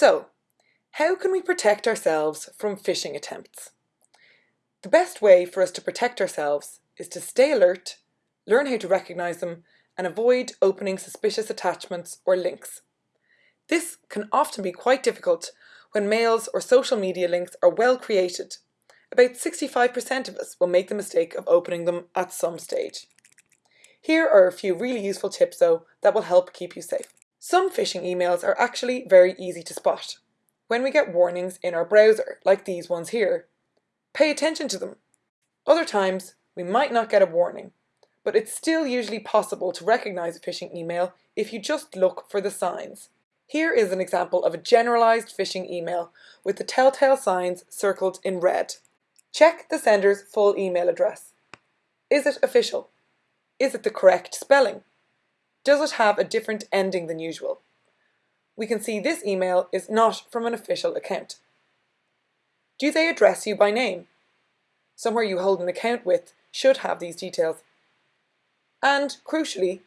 So, how can we protect ourselves from phishing attempts? The best way for us to protect ourselves is to stay alert, learn how to recognise them, and avoid opening suspicious attachments or links. This can often be quite difficult when mails or social media links are well created. About 65% of us will make the mistake of opening them at some stage. Here are a few really useful tips though that will help keep you safe. Some phishing emails are actually very easy to spot. When we get warnings in our browser, like these ones here, pay attention to them. Other times, we might not get a warning, but it's still usually possible to recognize a phishing email if you just look for the signs. Here is an example of a generalized phishing email with the telltale signs circled in red. Check the sender's full email address. Is it official? Is it the correct spelling? Does it have a different ending than usual? We can see this email is not from an official account. Do they address you by name? Somewhere you hold an account with should have these details. And crucially,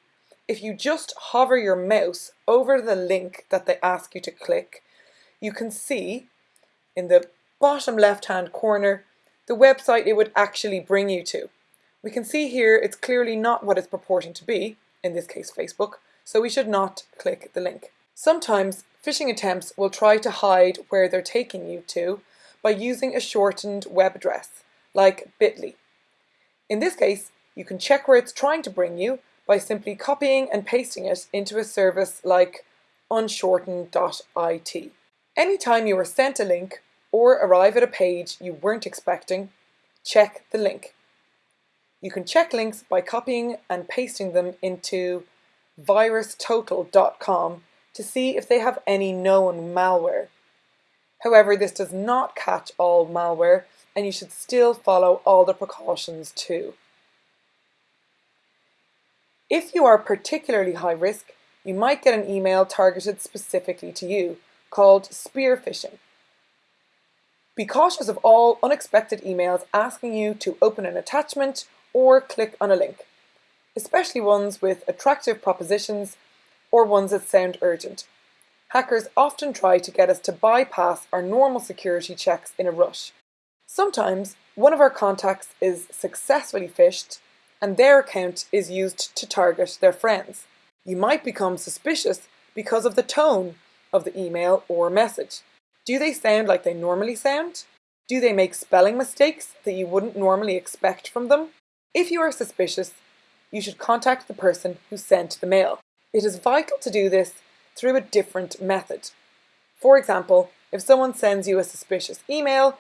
if you just hover your mouse over the link that they ask you to click, you can see in the bottom left hand corner the website it would actually bring you to. We can see here it's clearly not what it's purporting to be, in this case Facebook, so we should not click the link. Sometimes phishing attempts will try to hide where they're taking you to by using a shortened web address, like bit.ly. In this case, you can check where it's trying to bring you by simply copying and pasting it into a service like unshorten.it. Anytime you are sent a link or arrive at a page you weren't expecting, check the link. You can check links by copying and pasting them into virustotal.com to see if they have any known malware. However, this does not catch all malware and you should still follow all the precautions too. If you are particularly high risk, you might get an email targeted specifically to you, called spear phishing. Be cautious of all unexpected emails asking you to open an attachment or click on a link, especially ones with attractive propositions or ones that sound urgent. Hackers often try to get us to bypass our normal security checks in a rush. Sometimes one of our contacts is successfully phished and their account is used to target their friends. You might become suspicious because of the tone of the email or message. Do they sound like they normally sound? Do they make spelling mistakes that you wouldn't normally expect from them? If you are suspicious, you should contact the person who sent the mail. It is vital to do this through a different method. For example, if someone sends you a suspicious email,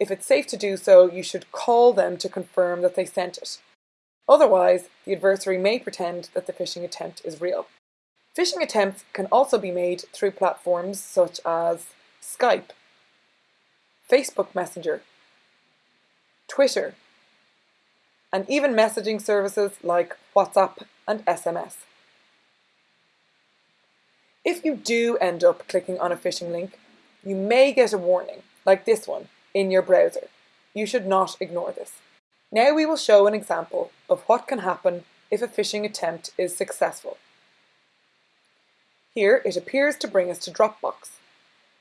if it's safe to do so, you should call them to confirm that they sent it. Otherwise, the adversary may pretend that the phishing attempt is real. Phishing attempts can also be made through platforms such as Skype, Facebook Messenger, Twitter, and even messaging services like WhatsApp and SMS. If you do end up clicking on a phishing link, you may get a warning, like this one, in your browser. You should not ignore this. Now we will show an example of what can happen if a phishing attempt is successful. Here it appears to bring us to Dropbox.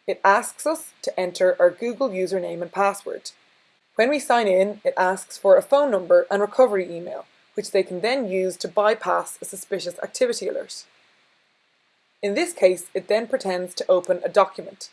It asks us to enter our Google username and password. When we sign in, it asks for a phone number and recovery email, which they can then use to bypass a suspicious activity alert. In this case, it then pretends to open a document.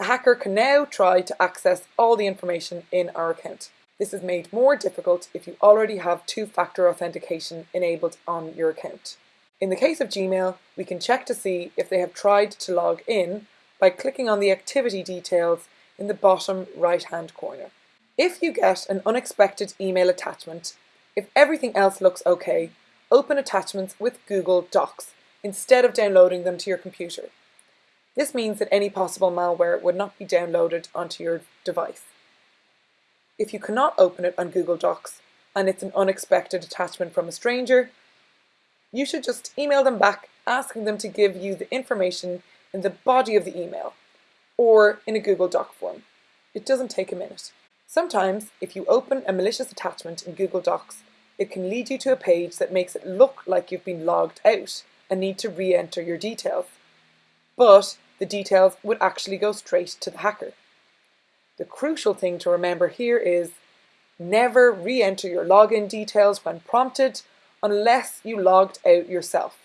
The hacker can now try to access all the information in our account. This is made more difficult if you already have two-factor authentication enabled on your account. In the case of Gmail, we can check to see if they have tried to log in by clicking on the activity details in the bottom right-hand corner. If you get an unexpected email attachment, if everything else looks okay, open attachments with Google Docs instead of downloading them to your computer. This means that any possible malware would not be downloaded onto your device. If you cannot open it on Google Docs and it's an unexpected attachment from a stranger, you should just email them back asking them to give you the information in the body of the email or in a Google Doc form. It doesn't take a minute. Sometimes, if you open a malicious attachment in Google Docs, it can lead you to a page that makes it look like you've been logged out and need to re-enter your details. But the details would actually go straight to the hacker. The crucial thing to remember here is never re-enter your login details when prompted unless you logged out yourself.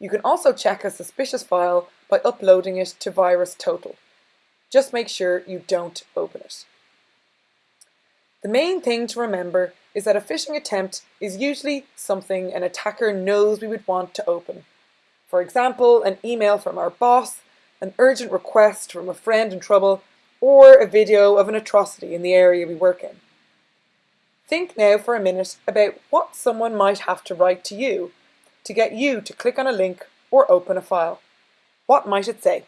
You can also check a suspicious file by uploading it to VirusTotal. Just make sure you don't open it. The main thing to remember is that a phishing attempt is usually something an attacker knows we would want to open. For example, an email from our boss, an urgent request from a friend in trouble, or a video of an atrocity in the area we work in. Think now for a minute about what someone might have to write to you to get you to click on a link or open a file. What might it say?